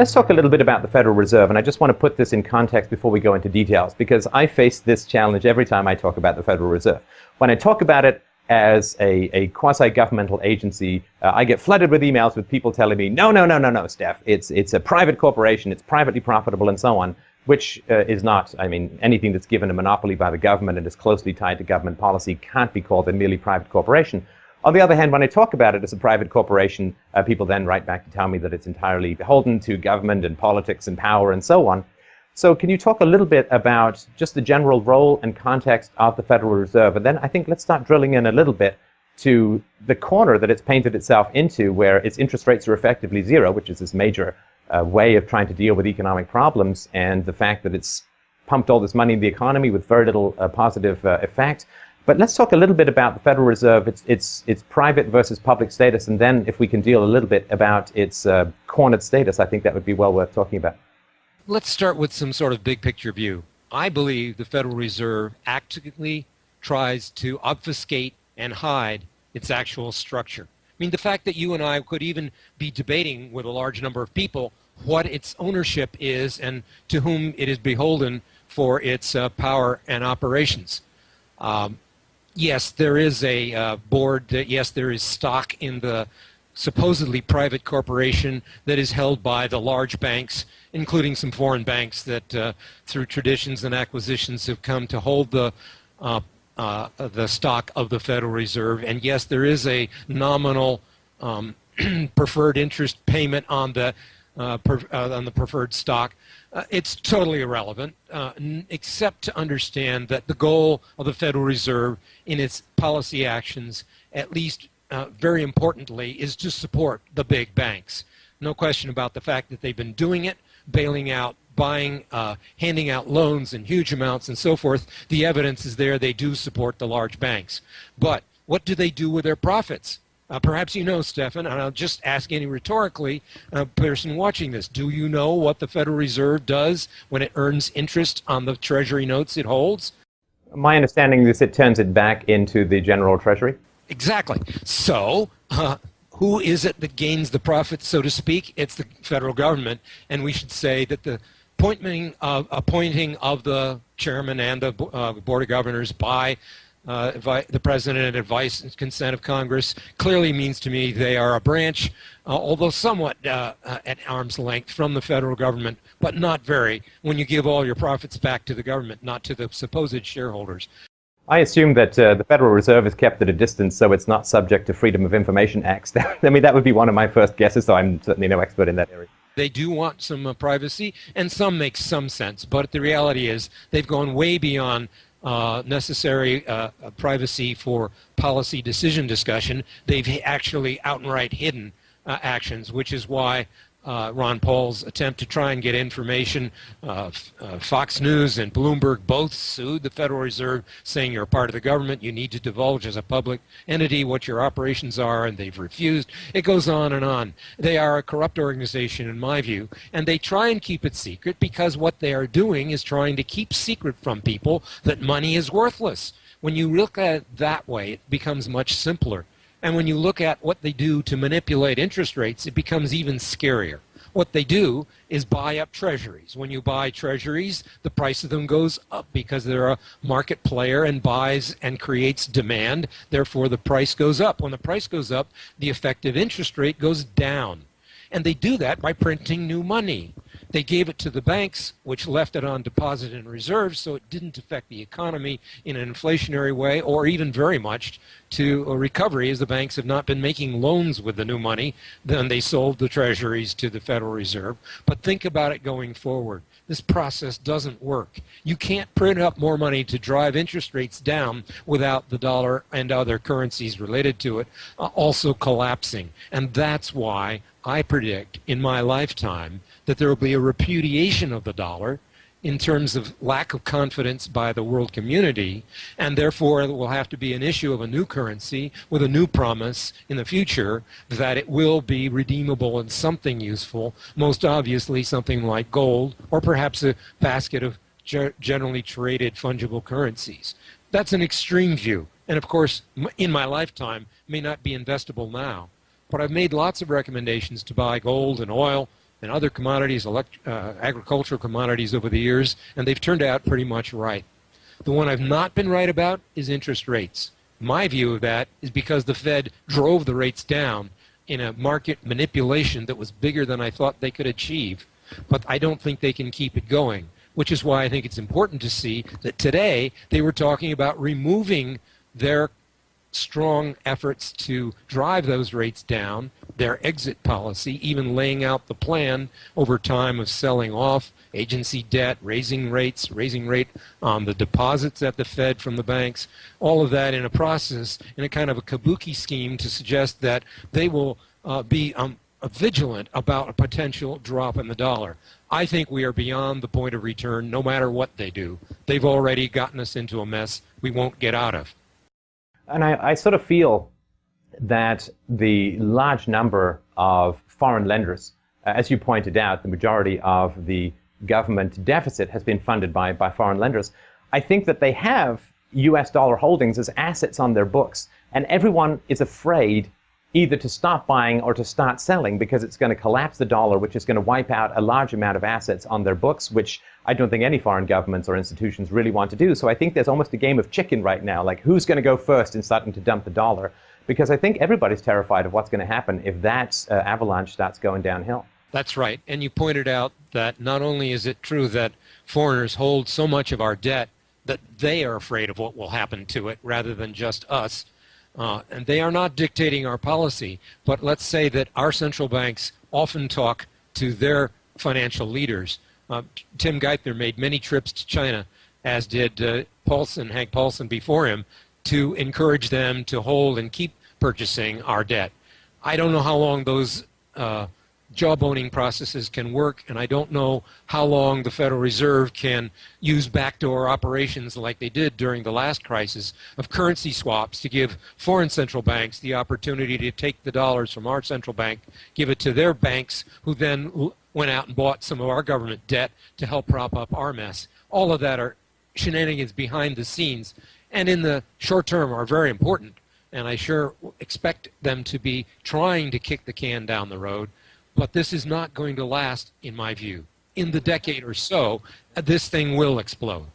Let's talk a little bit about the Federal Reserve, and I just want to put this in context before we go into details, because I face this challenge every time I talk about the Federal Reserve. When I talk about it as a, a quasi-governmental agency, uh, I get flooded with emails with people telling me, no, no, no, no, no, Steph, it's, it's a private corporation, it's privately profitable, and so on, which uh, is not, I mean, anything that's given a monopoly by the government and is closely tied to government policy can't be called a merely private corporation. On the other hand, when I talk about it as a private corporation, uh, people then write back to tell me that it's entirely beholden to government and politics and power and so on. So can you talk a little bit about just the general role and context of the Federal Reserve? And then I think let's start drilling in a little bit to the corner that it's painted itself into, where its interest rates are effectively zero, which is this major uh, way of trying to deal with economic problems, and the fact that it's pumped all this money in the economy with very little uh, positive uh, effect. But let's talk a little bit about the Federal Reserve, its, its, its private versus public status, and then if we can deal a little bit about its uh, cornered status, I think that would be well worth talking about. Let's start with some sort of big picture view. I believe the Federal Reserve actively tries to obfuscate and hide its actual structure. I mean, the fact that you and I could even be debating with a large number of people what its ownership is and to whom it is beholden for its uh, power and operations. Um, yes, there is a uh, board, that, yes, there is stock in the supposedly private corporation that is held by the large banks, including some foreign banks that uh, through traditions and acquisitions have come to hold the uh, uh, the stock of the Federal Reserve. And yes, there is a nominal um, preferred interest payment on the uh, per, uh, on the preferred stock. Uh, it's totally irrelevant, uh, except to understand that the goal of the Federal Reserve in its policy actions, at least uh, very importantly, is to support the big banks. No question about the fact that they've been doing it, bailing out, buying, uh, handing out loans in huge amounts and so forth. The evidence is there. They do support the large banks. But what do they do with their profits? Uh, perhaps you know, Stefan, and I'll just ask any rhetorically uh, person watching this. Do you know what the Federal Reserve does when it earns interest on the Treasury notes it holds? My understanding is it turns it back into the General Treasury. Exactly. So, uh, who is it that gains the profits, so to speak? It's the federal government, and we should say that the appointing of, appointing of the chairman and the uh, board of governors by uh, the president and advice and consent of Congress clearly means to me they are a branch, uh, although somewhat uh, uh, at arm's length from the federal government, but not very when you give all your profits back to the government, not to the supposed shareholders. I assume that uh, the Federal Reserve is kept at a distance so it's not subject to Freedom of Information Acts. I mean, that would be one of my first guesses, so I'm certainly no expert in that area. They do want some uh, privacy, and some make some sense, but the reality is they've gone way beyond uh, necessary uh, uh, privacy for policy decision discussion. They've actually outright hidden uh, actions, which is why uh, Ron Paul's attempt to try and get information. Uh, uh, Fox News and Bloomberg both sued the Federal Reserve, saying you're a part of the government, you need to divulge as a public entity what your operations are, and they've refused. It goes on and on. They are a corrupt organization, in my view, and they try and keep it secret because what they are doing is trying to keep secret from people that money is worthless. When you look at it that way, it becomes much simpler. And when you look at what they do to manipulate interest rates, it becomes even scarier. What they do is buy up treasuries. When you buy treasuries, the price of them goes up because they're a market player and buys and creates demand. Therefore, the price goes up. When the price goes up, the effective interest rate goes down. And they do that by printing new money. They gave it to the banks, which left it on deposit and reserves, so it didn't affect the economy in an inflationary way or even very much to a recovery, as the banks have not been making loans with the new money. Then they sold the treasuries to the Federal Reserve. But think about it going forward. This process doesn't work. You can't print up more money to drive interest rates down without the dollar and other currencies related to it uh, also collapsing. And that's why I predict in my lifetime that there will be a repudiation of the dollar in terms of lack of confidence by the world community, and therefore it will have to be an issue of a new currency with a new promise in the future that it will be redeemable in something useful, most obviously something like gold, or perhaps a basket of generally traded fungible currencies. That's an extreme view, and of course, in my lifetime, may not be investable now. But I've made lots of recommendations to buy gold and oil and other commodities, elect, uh, agricultural commodities over the years, and they've turned out pretty much right. The one I've not been right about is interest rates. My view of that is because the Fed drove the rates down in a market manipulation that was bigger than I thought they could achieve. But I don't think they can keep it going, which is why I think it's important to see that today they were talking about removing their strong efforts to drive those rates down, their exit policy, even laying out the plan over time of selling off agency debt, raising rates, raising rate on the deposits at the Fed from the banks, all of that in a process, in a kind of a kabuki scheme to suggest that they will uh, be um, vigilant about a potential drop in the dollar. I think we are beyond the point of return no matter what they do. They've already gotten us into a mess we won't get out of. And I, I sort of feel that the large number of foreign lenders, uh, as you pointed out, the majority of the government deficit has been funded by, by foreign lenders. I think that they have US dollar holdings as assets on their books, and everyone is afraid either to stop buying or to start selling because it's going to collapse the dollar, which is going to wipe out a large amount of assets on their books, which I don't think any foreign governments or institutions really want to do. So I think there's almost a game of chicken right now, like who's going to go first in starting to dump the dollar? Because I think everybody's terrified of what's going to happen if that uh, avalanche starts going downhill. That's right. And you pointed out that not only is it true that foreigners hold so much of our debt that they are afraid of what will happen to it rather than just us, uh, and they are not dictating our policy, but let's say that our central banks often talk to their financial leaders. Uh, Tim Geithner made many trips to China, as did uh, Paulson, Hank Paulson before him, to encourage them to hold and keep purchasing our debt. I don't know how long those uh, jawboning processes can work, and I don't know how long the Federal Reserve can use backdoor operations like they did during the last crisis of currency swaps to give foreign central banks the opportunity to take the dollars from our central bank, give it to their banks, who then went out and bought some of our government debt to help prop up our mess. All of that are shenanigans behind the scenes, and in the short term are very important. And I sure expect them to be trying to kick the can down the road but this is not going to last, in my view. In the decade or so, this thing will explode.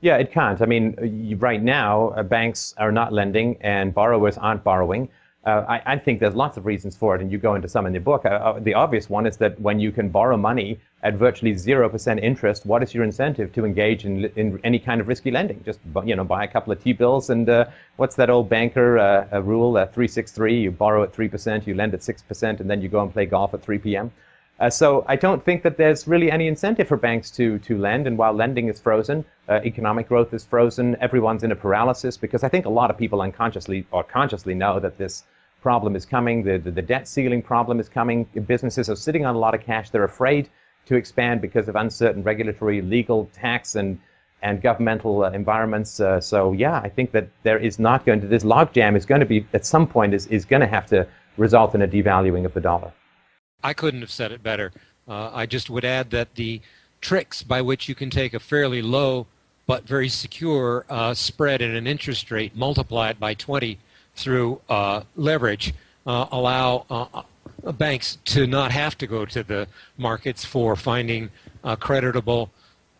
Yeah, it can't. I mean, right now, uh, banks are not lending and borrowers aren't borrowing. Uh, I, I, think there's lots of reasons for it, and you go into some in the book. Uh, uh the obvious one is that when you can borrow money at virtually 0% interest, what is your incentive to engage in, in any kind of risky lending? Just you know, buy a couple of T-bills and uh, what's that old banker uh, rule, 363, you borrow at 3%, you lend at 6%, and then you go and play golf at 3 p.m. Uh, so I don't think that there's really any incentive for banks to, to lend. And while lending is frozen, uh, economic growth is frozen, everyone's in a paralysis because I think a lot of people unconsciously or consciously know that this problem is coming, the, the, the debt ceiling problem is coming. Businesses are sitting on a lot of cash. They're afraid to expand because of uncertain regulatory, legal, tax, and and governmental uh, environments. Uh, so yeah, I think that there is not going to this logjam is going to be at some point is is going to have to result in a devaluing of the dollar. I couldn't have said it better. Uh, I just would add that the tricks by which you can take a fairly low but very secure uh, spread in an interest rate, multiply it by 20 through uh, leverage, uh, allow banks to not have to go to the markets for finding creditable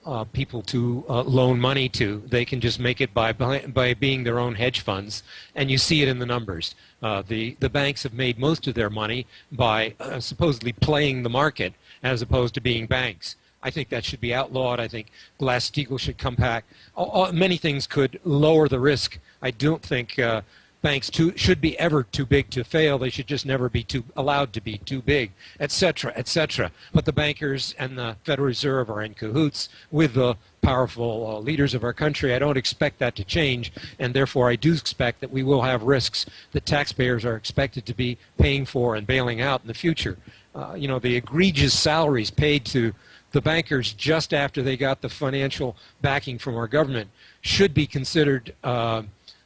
uh, people to uh, loan money to. They can just make it by, by, by being their own hedge funds, and you see it in the numbers. Uh, the the banks have made most of their money by uh, supposedly playing the market as opposed to being banks. I think that should be outlawed. I think Glass-Steagall should come back. All, all, many things could lower the risk. I don't think uh, banks too, should be ever too big to fail. They should just never be too allowed to be too big, etc., etc. But the bankers and the Federal Reserve are in cahoots with the powerful uh, leaders of our country. I don't expect that to change, and therefore I do expect that we will have risks that taxpayers are expected to be paying for and bailing out in the future. Uh, you know, the egregious salaries paid to the bankers just after they got the financial backing from our government should be considered uh,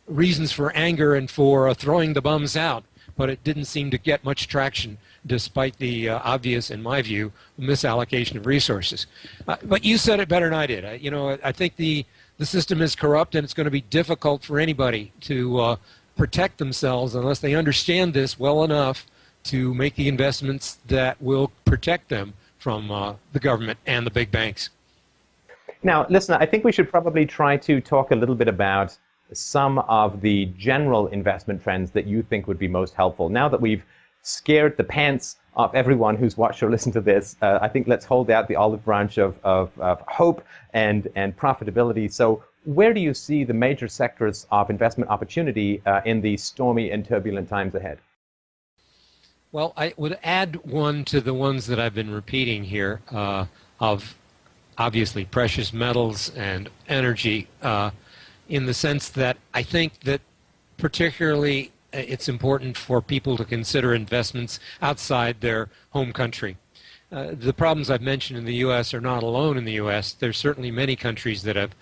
reasons for anger and for uh, throwing the bums out, but it didn't seem to get much traction despite the uh, obvious, in my view, misallocation of resources. Uh, but you said it better than I did. I, you know, I think the, the system is corrupt and it's going to be difficult for anybody to uh, protect themselves unless they understand this well enough to make the investments that will protect them from uh, the government and the big banks. Now, listen, I think we should probably try to talk a little bit about some of the general investment trends that you think would be most helpful. Now that we've scared the pants of everyone who's watched or listened to this, uh, I think let's hold out the olive branch of, of, of hope and, and profitability. So, where do you see the major sectors of investment opportunity uh, in these stormy and turbulent times ahead? Well, I would add one to the ones that I've been repeating here uh, of obviously precious metals and energy uh, in the sense that I think that particularly uh, it's important for people to consider investments outside their home country. Uh, the problems I've mentioned in the U.S. are not alone in the U.S. There's certainly many countries that have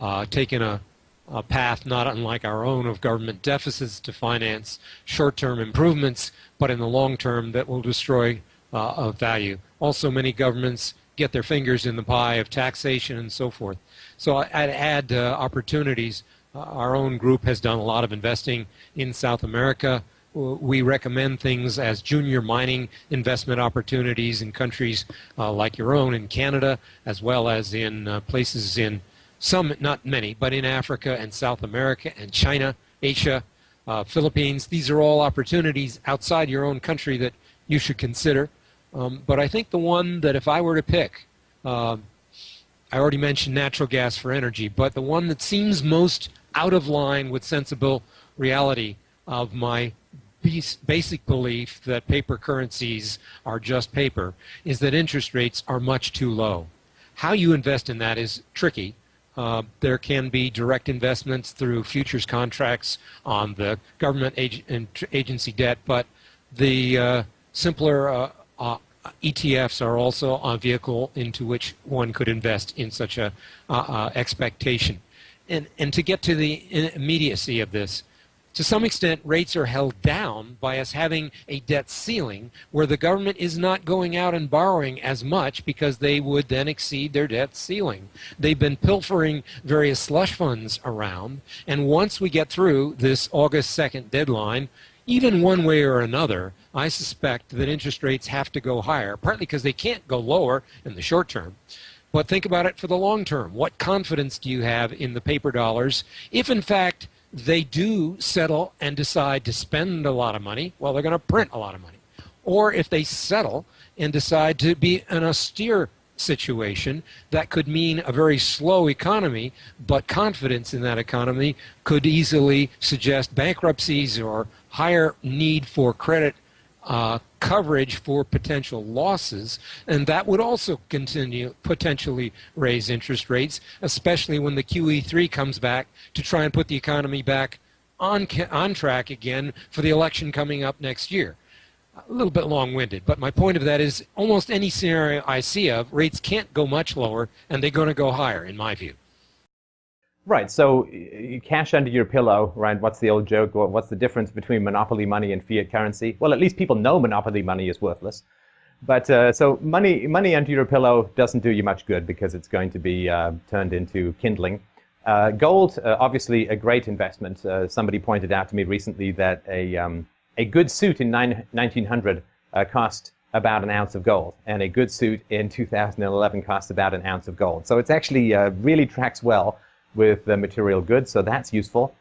uh, taken a, a, path not unlike our own of government deficits to finance short-term improvements, but in the long term that will destroy uh, value. Also, many governments get their fingers in the pie of taxation and so forth. So I'd add uh, opportunities. Uh, our own group has done a lot of investing in South America. We recommend things as junior mining investment opportunities in countries uh, like your own in Canada, as well as in uh, places in some, not many, but in Africa and South America and China, Asia, uh, Philippines. These are all opportunities outside your own country that you should consider. Um, but I think the one that if I were to pick, uh, I already mentioned natural gas for energy, but the one that seems most out of line with sensible reality of my basic belief that paper currencies are just paper is that interest rates are much too low. How you invest in that is tricky. Uh, there can be direct investments through futures contracts on the government ag agency debt, but the uh, simpler uh, uh, ETFs are also a vehicle into which one could invest in such a uh, uh, expectation. And, and to get to the immediacy of this, to some extent, rates are held down by us having a debt ceiling where the government is not going out and borrowing as much because they would then exceed their debt ceiling. They've been pilfering various slush funds around, and once we get through this August 2nd deadline, even one way or another, I suspect that interest rates have to go higher, partly because they can't go lower in the short term. But think about it for the long term. What confidence do you have in the paper dollars if, in fact, they do settle and decide to spend a lot of money? Well, they're going to print a lot of money. Or if they settle and decide to be an austere situation that could mean a very slow economy, but confidence in that economy could easily suggest bankruptcies or higher need for credit uh, coverage for potential losses, and that would also continue potentially raise interest rates, especially when the QE3 comes back to try and put the economy back on on track again for the election coming up next year. A little bit long-winded, but my point of that is almost any scenario I see of rates can't go much lower, and they're going to go higher, in my view. Right. So cash under your pillow, right? What's the old joke? What's the difference between monopoly money and fiat currency? Well, at least people know monopoly money is worthless. But uh, so money, money under your pillow doesn't do you much good because it's going to be uh, turned into kindling. Uh, gold, uh, obviously a great investment. Uh, somebody pointed out to me recently that a, um, a good suit in nine, 1900 uh, cost about an ounce of gold, and a good suit in 2011 costs about an ounce of gold. So it's actually really tracks well with the material goods, so that's useful.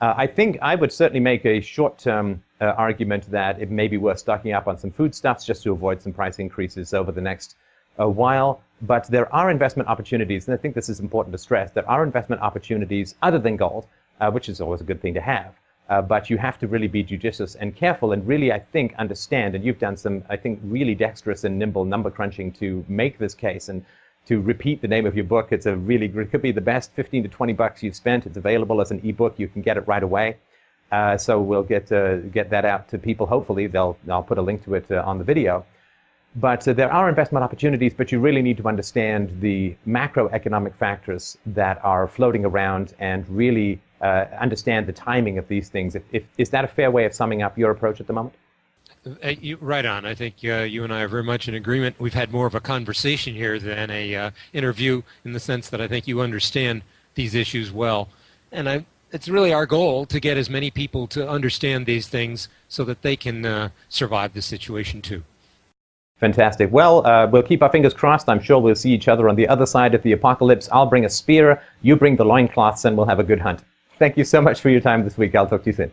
Uh, I think I would certainly make a short-term uh, argument that it may be worth stocking up on some foodstuffs just to avoid some price increases over the next uh, while. But there are investment opportunities, and I think this is important to stress. There are investment opportunities other than gold, uh, which is always a good thing to have. Uh, but you have to really be judicious and careful and really, I think, understand, and you've done some, I think, really dexterous and nimble number crunching to make this case. And to repeat the name of your book. It's a really, it could be the best 15 to 20 bucks you've spent. It's available as an ebook. You can get it right away. Uh, so we'll get uh, get that out to people. Hopefully, they'll I'll put a link to it uh, on the video. But uh, there are investment opportunities, but you really need to understand the macroeconomic factors that are floating around and really uh, understand the timing of these things. If, if, is that a fair way of summing up your approach at the moment? Uh, you, right on. I think uh, you and I are very much in agreement. We've had more of a conversation here than a uh, interview in the sense that I think you understand these issues well. And I it's really our goal to get as many people to understand these things so that they can uh, survive the situation too. Fantastic. Well, uh, we'll keep our fingers crossed. I'm sure we'll see each other on the other side of the apocalypse. I'll bring a spear, you bring the loincloths, and we'll have a good hunt. Thank you so much for your time this week. I'll talk to you soon.